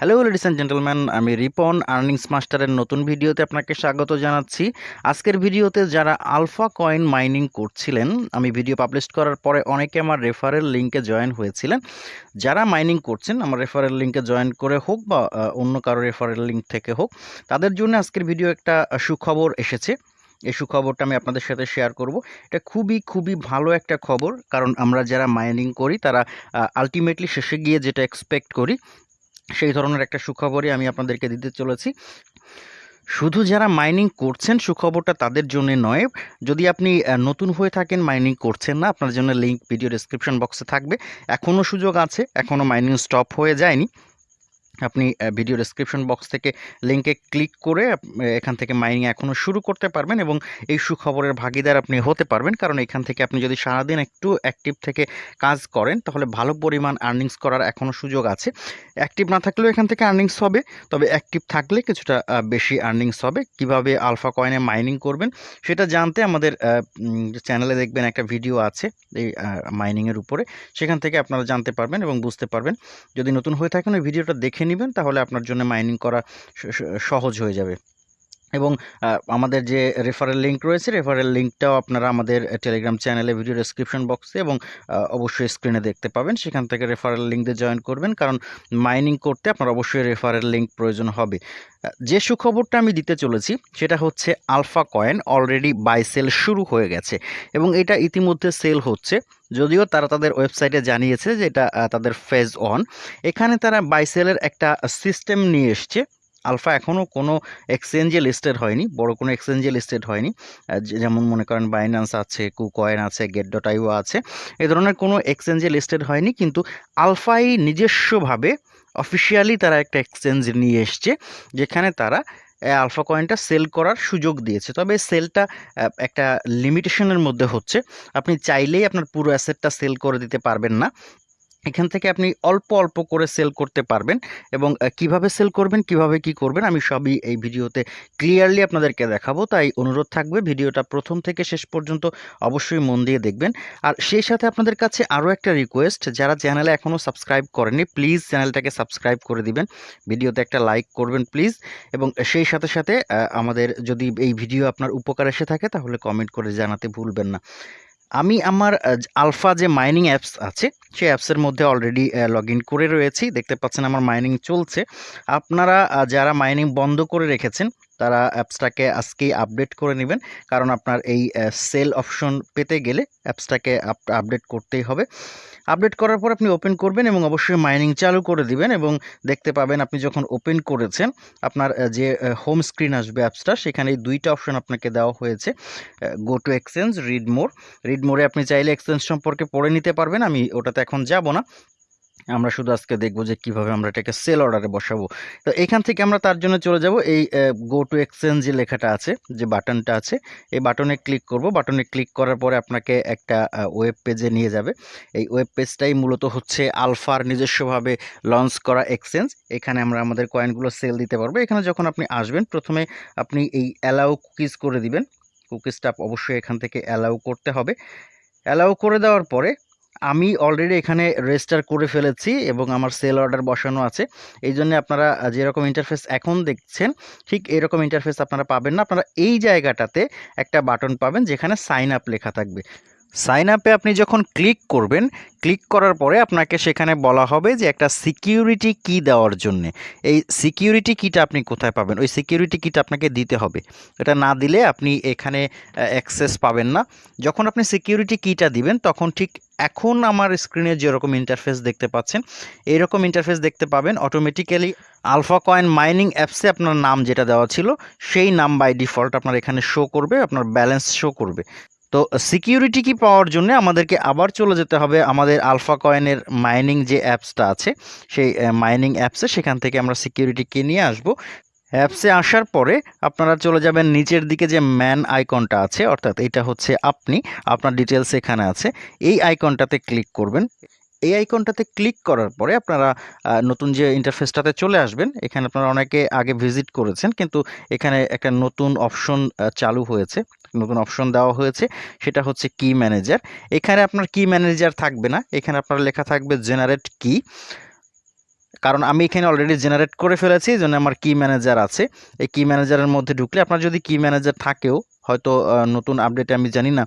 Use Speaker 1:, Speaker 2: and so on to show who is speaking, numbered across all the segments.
Speaker 1: Hello ladies and gentleman আমি Ripon earnings মাস্টারের নতুন ভিডিওতে আপনাকে স্বাগত জানাচ্ছি। আজকের ভিডিওতে যারা আলফা কয়েন মাইনিং করছিলেন, আমি ভিডিও পাবলিশ করার পরে অনেকে আমার রেফারেল লিঙ্কে জয়েন হয়েছিলেন। যারা মাইনিং করছেন, আমার রেফারেল লিঙ্কে জয়েন করে হোক বা অন্য কারও রেফারেল লিঙ্ক থেকে হোক, তাদের জন্য আজকের ভিডিও একটা সুখবর এসেছে। এই সুখবরটা আমি আপনাদের সাথে শেয়ার করব। এটা খুবই খুবই ভালো একটা খবর, কারণ আমরা যারা মাইনিং করি, তারা আলটিমেটলি শেষে গিয়ে যেটা এক্সপেক্ট করি সেই ধরনের একটা সুখবরই আমি আপনাদেরকে দিতে চলেছি। শুধু যারা মাইনিং করছেন সুখবরটা তাদের জন্য নয়, যদি আপনি নতুন হয়ে থাকেন মাইনিং করছেন না, আপনার জন্য লিঙ্ক ভিডিও ডিসক্রিপশন বক্সে থাকবে। এখনও সুযোগ আছে এখনও মাইনিং স্টপ হয়ে যায়নি। আপনি ভিডিও ডেসক্রিপশন বক্স থেকে লিঙ্কে ক্লিক করে এখান থেকে মাইনিং এখনও শুরু করতে পারবেন এবং এই সুখবরের ভাগিদার আপনি হতে পারবেন। কারণ এখান থেকে আপনি যদি সারাদিন একটু অ্যাক্টিভ থেকে কাজ করেন, তাহলে ভালো পরিমাণ আর্নিংস করার এখনও সুযোগ আছে। অ্যাক্টিভ না থাকলেও এখান থেকে আর্নিংস হবে, তবে অ্যাক্টিভ থাকলে কিছুটা বেশি আর্নিংস হবে। কীভাবে আলফা কয়েনে মাইনিং করবেন, সেটা জানতে আমাদের চ্যানেলে দেখবেন একটা ভিডিও আছে এই মাইনিংয়ের উপরে। সেখান থেকে আপনারা জানতে পারবেন এবং বুঝতে পারবেন। যদি নতুন হয়ে থাকেন, ওই ভিডিওটা দেখে নেবেন তাহলে আপনার জন্য মাইনিং করা সহজ হয়ে যাবে। এবং আমাদের যে রেফারেল লিঙ্ক রয়েছে রেফারেল লিঙ্কটাও আপনারা আমাদের টেলিগ্রাম চ্যানেলে ভিডিও ডেসক্রিপশন বক্সে এবং অবশ্যই স্ক্রিনে দেখতে পাবেন। সেখান থেকে রেফারেল লিঙ্ক দিয়ে জয়েন করবেন। কারণ মাইনিং করতে আপনার অবশ্যই রেফারেল লিঙ্ক প্রয়োজন হবে। যে সুখবরটা আমি দিতে চলেছি, সেটা হচ্ছে alpha coin already buy sell শুরু হয়ে গেছে এবং এটা ইতিমধ্যে সেল হচ্ছে। যদিও তারা তাদের ওয়েবসাইটে জানিয়েছে যে এটা তাদের ফেজ অন এখানে তারা বাইসেলের একটা সিস্টেম নিয়ে এসছে। আলফা এখনও কোনো এক্সচেঞ্জে লিস্টেড হয়নি, বড় কোনো এক্সচেঞ্জে লিস্টেড হয়নি। যেমন মনে করেন বাইন্যান্স আছে কুকয়েন আছে গেট ডট আইও আছে, এ ধরনের কোনো এক্সচেঞ্জে লিস্টেড হয়নি, কিন্তু আলফাই নিজস্বভাবে অফিসিয়ালি তারা একটা এক্সচেঞ্জ নিয়ে এসছে, যেখানে তারা আলফা কয়েনটা সেল করার সুযোগ দিয়েছে। তবে সেলটা একটা লিমিটেশনের মধ্যে হচ্ছে। আপনি চাইলেই আপনার পুরো অ্যাসেটটা সেল করে দিতে পারবেন না। এখান থেকে আপনি অল্প অল্প করে সেল করতে পারবেন এবং কীভাবে সেল করবেন, কীভাবে কি করবেন, আমি সবই এই ভিডিওতে ক্লিয়ারলি আপনাদেরকে দেখাবো। তাই অনুরোধ থাকবে, ভিডিওটা প্রথম থেকে শেষ পর্যন্ত অবশ্যই মন দিয়ে দেখবেন। আর সেই সাথে আপনাদের কাছে আরও একটা রিকোয়েস্ট যারা চ্যানেলে এখনও সাবস্ক্রাইব করেনি প্লিজ চ্যানেলটাকে সাবস্ক্রাইব করে দিবেন। ভিডিওতে একটা লাইক করবেন প্লিজ এবং সেই সাথে সাথে আমাদের যদি এই ভিডিও আপনার উপকার এসে থাকে, তাহলে কমেন্ট করে জানাতে ভুলবেন না। আমি আমার আলফা যে মাইনিং অ্যাপস আছে, সেই অ্যাপসের মধ্যে অলরেডি লগ ইন করে রয়েছি। দেখতে পাচ্ছেন আমার মাইনিং চলছে। আপনারা যারা মাইনিং বন্ধ করে রেখেছেন তারা অ্যাপসটাকে আজকেই আপডেট করে নেবেন। কারণ আপনার এই সেল অপশন পেতে গেলে অ্যাপসটাকে আপডেট করতেই হবে। আপডেট করার পর আপনি ওপেন করবেন এবং অবশ্যই মাইনিং চালু করে দিবেন এবং দেখতে পাবেন আপনি যখন ওপেন করেছেন, আপনার যে হোম স্ক্রিন আসবে অ্যাপসটা, সেখানে দুইটা অপশন আপনাকে দেওয়া হয়েছে go to exchange read more read মোড়ে আপনি চাইলে এক্সচেঞ্জ সম্পর্কে পড়ে নিতে পারবেন। আমি ওটাতে এখন যাব না। আমরা শুধু আজকে দেখব যে কীভাবে আমরা এটাকে সেল অর্ডারে বসাবো। তো এখান থেকে আমরা তার জন্য চলে যাব। এই গো টু এক্সচেঞ্জ যে লেখাটা আছে, যে বাটনটা আছে, এই বাটনে ক্লিক করব। বাটনে ক্লিক করার পরে আপনাকে একটা ওয়েব পেজে নিয়ে যাবে। এই ওয়েব পেজটাই মূলত হচ্ছে আলফার নিজস্বভাবে লঞ্চ করা এক্সচেঞ্জ এখানে আমরা আমাদের কয়েনগুলো সেল দিতে পারব। এখানে যখন আপনি আসবেন, প্রথমে আপনি এই অ্যালাউ কুকিজ করে দিবেন। কুকিজটা অবশ্যই এখান থেকে অ্যালাউ করতে হবে। অ্যালাউ করে দেওয়ার পরে আমি অলরেডি এখানে রেজিস্টার করে ফেলেছি এবং আমার সেল অর্ডার বসানো আছে। এই জন্য আপনারা যেরকম ইন্টারফেস এখন দেখছেন, ঠিক এরকম ইন্টারফেস আপনারা পাবেন না। আপনারা এই জায়গাটাতে একটা বাটন পাবেন যেখানে সাইন আপ লেখা থাকবে। সাইন আপে আপনি যখন ক্লিক করবেন ক্লিক করার পরে আপনাকে সেখানে বলা হবে যে একটা সিকিউরিটি কি দেওয়ার জন্য। এই সিকিউরিটি কিটা আপনি কোথায় পাবেন? ওই সিকিউরিটি কিটা আপনাকে দিতে হবে। এটা না দিলে আপনি এখানে অ্যাক্সেস পাবেন না। যখন আপনি সিকিউরিটি কিটা দিবেন, তখন ঠিক এখন আমার স্ক্রিনে যেরকম ইন্টারফেস দেখতে পাচ্ছেন এইরকম ইন্টারফেস দেখতে পাবেন। অটোমেটিক্যালি আলফা কয়েন মাইনিং অ্যাপসে আপনার নাম যেটা দেওয়া ছিল, সেই নাম বাই ডিফল্ট আপনার এখানে শো করবে, আপনার ব্যালেন্স শো করবে। তো সিকিউরিটি কি পাওয়ার জন্য আমাদেরকে আবার চলে যেতে হবে আমাদের আলফা কয়েনের মাইনিং যে অ্যাপসটা আছে, সেই মাইনিং অ্যাপসে সেখান থেকে আমরা সিকিউরিটি নিয়ে আসব। অ্যাপসে আসার পরে আপনারা চলে যাবেন নিচের দিকে যে ম্যান আইকনটা আছে, অর্থাৎ এটা হচ্ছে আপনি, আপনার ডিটেলস এখানে আছে, এই আইকনটাতে ক্লিক করবেন। এই আইকনটাতে ক্লিক করার পরে আপনারা নতুন যে ইন্টারফেসটাতে চলে আসবেন, এখানে আপনারা অনেকে আগে ভিজিট করেছেন, কিন্তু এখানে একটা নতুন অপশন চালু হয়েছে। নতুন অপশন দেওয়া হয়েছে, সেটা হচ্ছে কি ম্যানেজার এখানে আপনার কি ম্যানেজার থাকবে না, এখানে আপনার লেখা থাকবে জেনারেট কি কারণ আমি এখানে অলরেডি জেনারেট করে ফেলেছি, এই জন্য আমার কি ম্যানেজার আছে। এই কি ম্যানেজারের মধ্যে ঢুকলে আপনার যদি কি ম্যানেজার থাকেও হয়তো নতুন আপডেটে আমি জানি না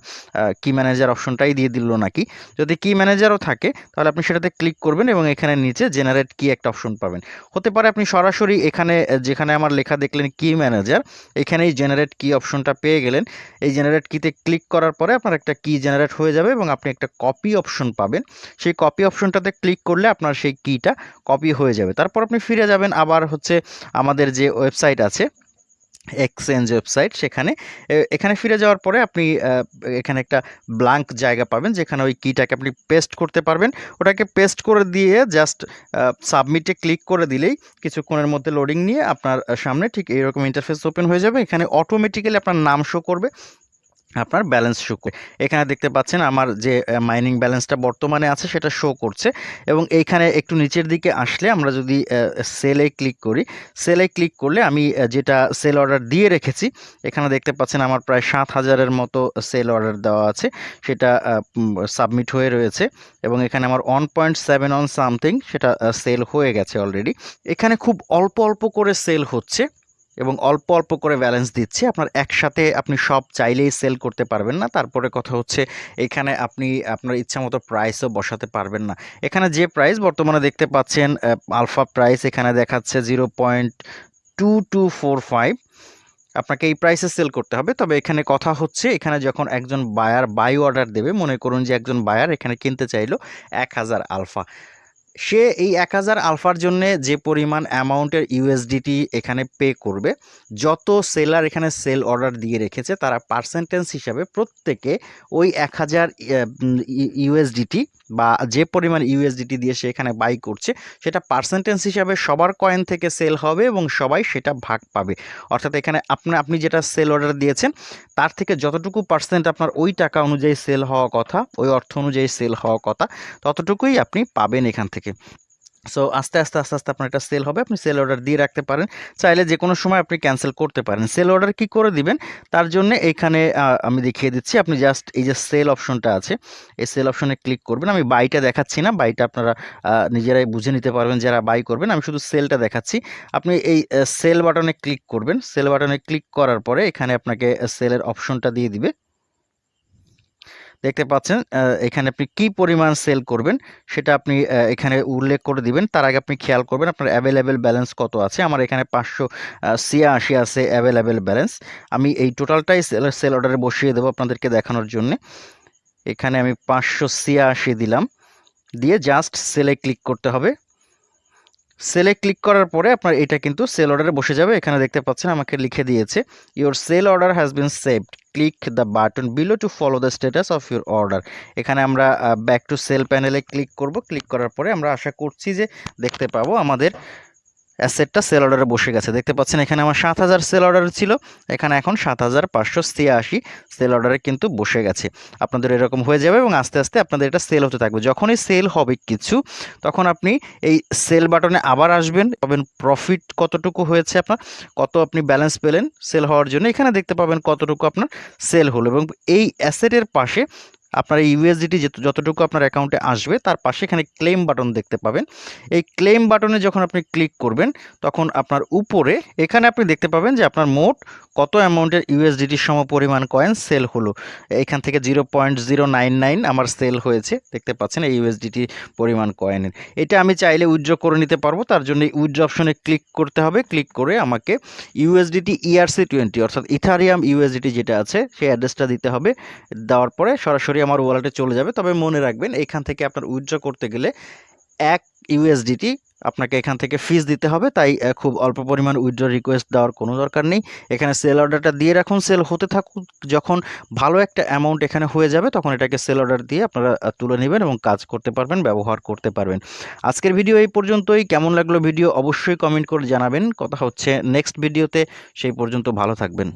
Speaker 1: কি ম্যানেজার অপশনটাই দিয়ে দিল নাকি? যদি কি ম্যানেজারও থাকে, তাহলে আপনি সেটাতে ক্লিক করবেন এবং এখানে নিচে জেনারেট কি একটা অপশন পাবেন। হতে পারে আপনি সরাসরি এখানে যেখানে আমার লেখা দেখলেন কি ম্যানেজার এখানেই জেনারেট কি অপশনটা পেয়ে গেলেন। এই জেনারেট কিতে ক্লিক করার পরে আপনার একটা কি জেনারেট হয়ে যাবে এবং আপনি একটা কপি অপশন পাবেন। সেই কপি অপশনটাতে ক্লিক করলে আপনার সেই কিটা কপি হয়ে যাবে। তারপর আপনি ফিরে যাবেন, আবার হচ্ছে আমাদের যে ওয়েবসাইট আছে এক্সচেঞ্জ ওয়েবসাইট, সেখানে এখানে ফিরে যাওয়ার পরে আপনি এখানে একটা ব্লাঙ্ক জায়গা পাবেন, যেখানে ওই কিটাকে আপনি পেস্ট করতে পারবেন। ওটাকে পেস্ট করে দিয়ে জাস্ট সাবমিটে ক্লিক করে দিলেই কিছুক্ষণের মধ্যে লোডিং নিয়ে আপনার সামনে ঠিক এইরকম ইন্টারফেস ওপেন হয়ে যাবে। এখানে অটোমেটিক্যালি আপনার নাম শো করবে। আপনার ব্যালেন্স শো করে। এখানে দেখতে পাচ্ছেন আমার যে মাইনিং ব্যালেন্সটা বর্তমানে আছে সেটা শো করছে এবং এইখানে একটু নিচের দিকে আসলে আমরা যদি সেলে ক্লিক করি সেলে ক্লিক করলে আমি যেটা সেল অর্ডার দিয়ে রেখেছি, এখানে দেখতে পাচ্ছেন আমার প্রায় সাত হাজারের মতো সেল অর্ডার দেওয়া আছে, সেটা সাবমিট হয়ে রয়েছে এবং এখানে আমার one point seven on something সেটা সেল হয়ে গেছে অলরেডি এখানে খুব অল্প অল্প করে সেল হচ্ছে। এবং অল্প অল্প করে ব্যালেন্স দিচ্ছে। আপনার একসাথে আপনি সব চাইলেই সেল করতে পারবেন না। তারপরে কথা হচ্ছে, এখানে আপনি আপনার ইচ্ছা মতো প্রাইসও বসাতে পারবেন না। এখানে যে প্রাইস বর্তমানে দেখতে পাচ্ছেন আলফা প্রাইস এখানে দেখাচ্ছে zero point two two four five আপনাকে এই প্রাইসে সেল করতে হবে। তবে এখানে কথা হচ্ছে, এখানে যখন একজন বায়ার বাই অর্ডার দেবে, মনে করুন যে একজন বায়ার এখানে কিনতে চাইলো এক হাজার আলফা সে এই এক হাজার আলফার জন্যে যে পরিমাণ অ্যামাউন্টের ইউএসডিটি এখানে পে করবে, যত সেলার এখানে সেল অর্ডার দিয়ে রেখেছে, তারা পার্সেন্টেজ হিসাবে প্রত্যেকে ওই এক হাজার ইউএসডিটি বা যে পরিমাণ ইউএসডিটি দিয়ে সে এখানে বাই করছে, সেটা পার্সেন্টেজ হিসাবে সবার কয়েন থেকে সেল হবে এবং সবাই সেটা ভাগ পাবে। অর্থাৎ এখানে আপনি আপনি যেটা সেল অর্ডার দিয়েছেন, তার থেকে যতটুকু পার্সেন্ট আপনার ওই টাকা অনুযায়ী সেল হওয়া কথা, ওই অর্থ অনুযায়ী সেল হওয়া কথা, ততটুকুই আপনি পাবেন এখান থেকে। সো আস্তে আস্তে আস্তে আস্তে আপনার এটা সেল হবে। আপনি সেল অর্ডার দিয়ে রাখতে পারেন। চাইলে যে কোনো সময় আপনি ক্যান্সেল করতে পারেন। সেল অর্ডার কি করে দিবেন? তার জন্য এখানে আমি দেখিয়ে দিচ্ছি। আপনি জাস্ট এই যে সেল অপশনটা আছে, এই সেল অপশনে ক্লিক করবেন। আমি বাইটা দেখাচ্ছি না। বাইটা আপনারা নিজেরাই বুঝে নিতে পারবেন যারা বাই করবেন। আমি শুধু সেলটা দেখাচ্ছি। আপনি এই সেল বাটনে ক্লিক করবেন। সেল বাটনে ক্লিক করার পরে এখানে আপনাকে সেলের অপশনটা দিয়ে দিবে। দেখতে পাচ্ছেন এখানে আপনি কি পরিমাণ সেল করবেন সেটা আপনি এখানে উল্লেখ করে দিবেন। তার আগে আপনি খেয়াল করবেন আপনার অ্যাভেলেবেল ব্যালেন্স কত আছে। আমার এখানে পাঁচশো ছিয়াশি আছে অ্যাভেলেবেল ব্যালেন্স আমি এই টোটালটাই সেল সেল অর্ডারে বসিয়ে দেবো আপনাদেরকে দেখানোর জন্যে। এখানে আমি পাঁচশো ছিয়াশি দিলাম। দিয়ে জাস্ট সেলে ক্লিক করতে হবে। সেলে ক্লিক করার পরে আপনার এটা কিন্তু সেল অর্ডারে বসে যাবে। এখানে দেখতে পাচ্ছেন আমাকে লিখে দিয়েছে your sell order has been saved click the button below to follow the status of your order এখানে আমরা ব্যাক টু সেল প্যানেলে ক্লিক করব। ক্লিক করার পরে আমরা আশা করছি যে দেখতে পাবো আমাদের অ্যাসেটটা সেল অর্ডারে বসে গেছে। দেখতে পাচ্ছেন এখানে আমার সাত হাজার সেল অর্ডার ছিল। এখানে এখন সাত হাজার পাঁচশো ছিয়াশি সেল অর্ডারে কিন্তু বসে গেছে। আপনাদের এরকম হয়ে যাবে এবং আস্তে আস্তে আপনাদের এটা সেল হতে থাকবে। যখনই সেল হবে কিছু, তখন আপনি এই সেল বাটনে আবার আসবেন, পাবেন প্রফিট কতটুকু হয়েছে আপনার, কত আপনি ব্যালেন্স পেলেন সেল হওয়ার জন্য। এখানে দেখতে পাবেন কতটুকু আপনার সেল হলো এবং এই অ্যাসেটের পাশে আপনার ইউএসডিটি যতটুকু আপনার অ্যাকাউন্টে আসবে, তার পাশে এখানে ক্লেম বাটন দেখতে পাবেন। এই ক্লেম বাটনে যখন আপনি ক্লিক করবেন, তখন আপনার উপরে এখানে আপনি দেখতে পাবেন যে আপনার মোট কত অ্যামাউন্টের ইউএসডিটির সম পরিমাণ কয়েন সেল হলো। এখান থেকে zero point zero nine nine আমার সেল হয়েছে, দেখতে পাচ্ছেন এই ইউএসডিটি পরিমাণ কয়েনের এটা আমি চাইলে উইথড্র করে নিতে পারব, তার জন্য উইথড্র অপশনে ক্লিক করতে হবে ক্লিক করে আমাকে ইউএসডিটি ইআরসি টোয়েন্টি অর্থাৎ ইথারিয়াম ইউএসডিটি যেটা আছে, সেই অ্যাড্রেসটা দিতে হবে। দেওয়ার পরে সরাসরি আমার ওয়ালেটে চলে যাবে। তবে মনে রাখবেন, এখান থেকে আপনার উইথড্র করতে গেলে এক ইউএসডিটি আপনাকে এখান থেকে ফিস দিতে হবে। তাই খুব অল্প পরিমাণ উইথড্র রিকোয়েস্ট দেওয়ার কোনো দরকার নেই। এখানে সেল অর্ডারটা দিয়ে রাখুন। সেল হতে থাকুক, যখন ভালো একটা অ্যামাউন্ট এখানে হয়ে যাবে, তখন এটাকে সেল অর্ডার দিয়ে আপনারা তুলে নেবেন এবং কাজ করতে পারবেন, ব্যবহার করতে পারবেন। আজকের ভিডিও এই পর্যন্তই। কেমন লাগল ভিডিও অবশ্যই কমেন্ট করে জানাবেন। কথা হচ্ছে নেক্সট ভিডিওতে সেই পর্যন্ত ভালো থাকবেন।